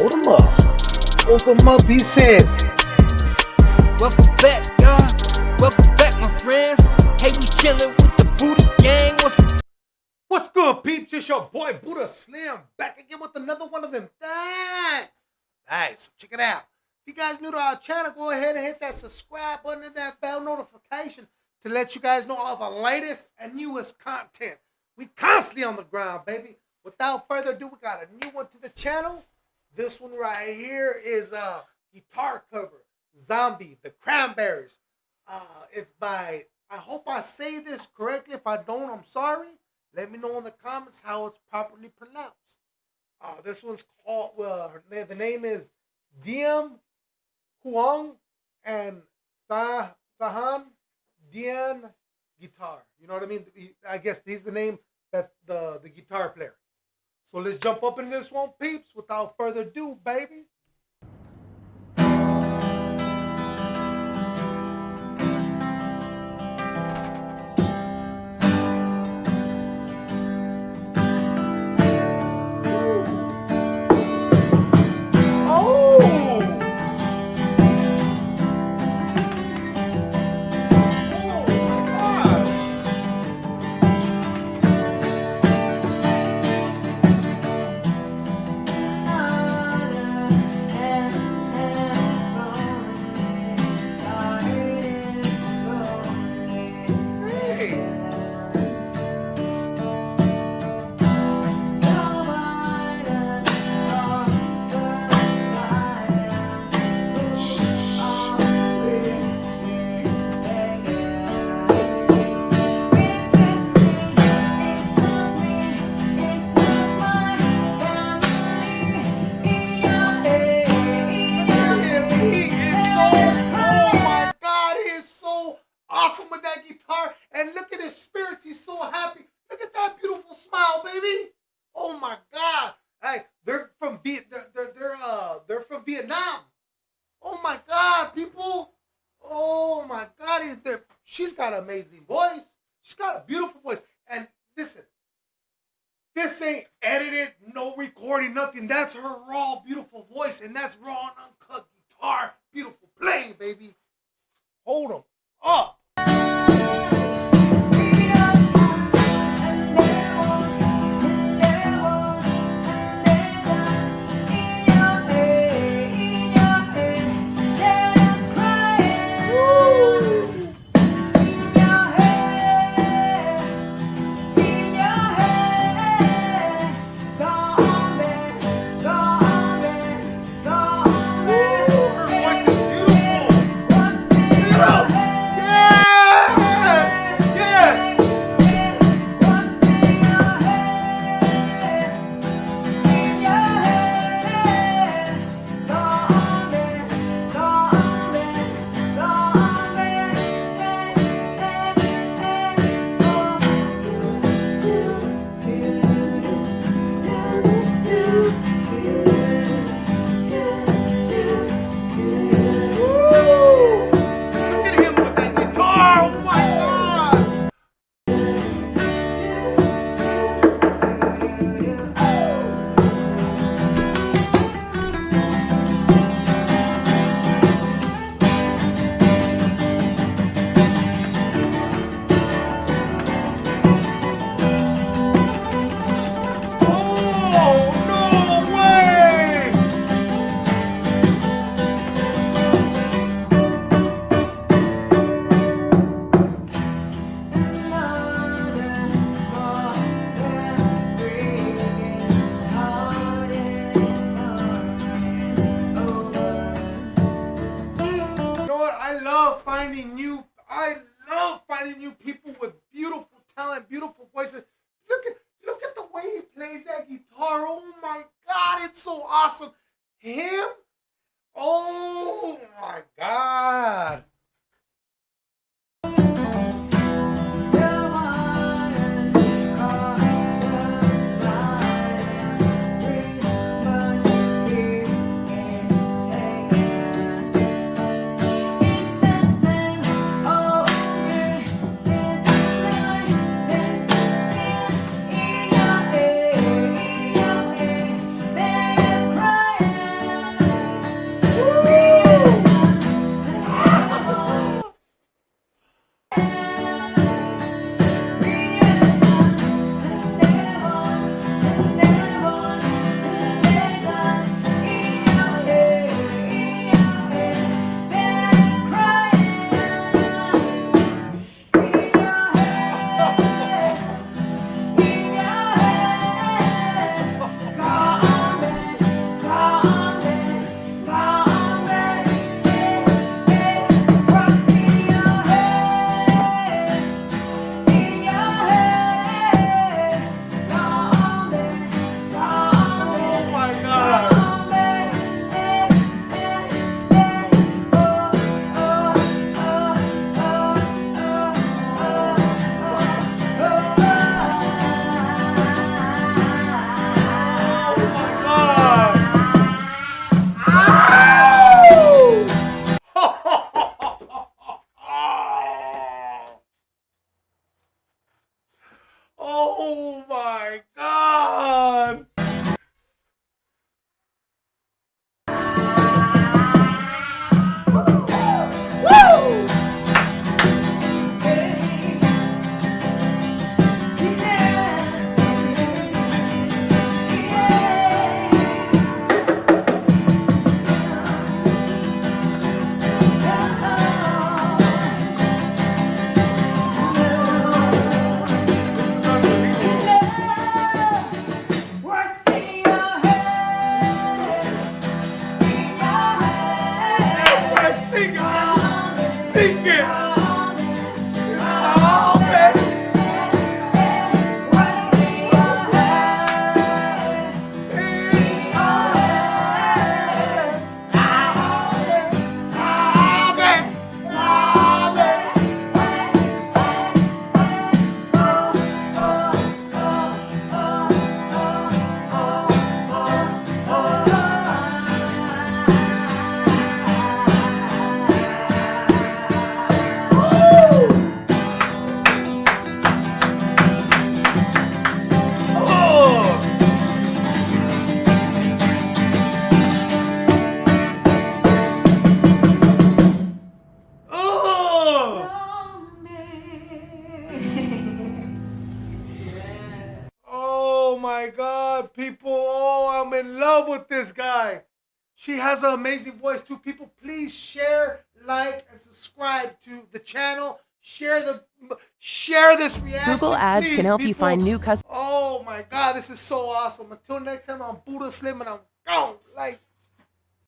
Hold them up. Hold them up, he said. Welcome back, y'all. Welcome back, my friends. Hey, we chillin' with the Buddha gang. What's What's good, peeps? It's your boy Buddha Slim back again with another one of them things. Alright, so check it out. If you guys new to our channel, go ahead and hit that subscribe button and that bell notification to let you guys know all the latest and newest content. We constantly on the ground, baby. Without further ado, we got a new one to the channel. This one right here is a guitar cover, Zombie, The Cranberries. Uh, it's by, I hope I say this correctly. If I don't, I'm sorry. Let me know in the comments how it's properly pronounced. Uh, this one's called, well, her, the name is Diem Huang and Tha, Thahan Dien Guitar. You know what I mean? I guess he's the name that's the, the guitar player. So let's jump up in this one, peeps. Without further ado, baby. She's got an amazing voice. She's got a beautiful voice. And listen, this ain't edited, no recording, nothing. That's her raw, beautiful voice, and that's raw and uncut guitar. Beautiful playing, baby. Hold them up. Finding new I love finding new people with beautiful talent, beautiful voices. Look at look at the way he plays that guitar. Oh my god, it's so awesome. Him? Oh my god. sing it. She has an amazing voice too. People, please share, like, and subscribe to the channel. Share the share this reaction. Google Ads please, can help you find new customers. Oh my god, this is so awesome. Until next time, I'm Buddha Slim and I'm gone.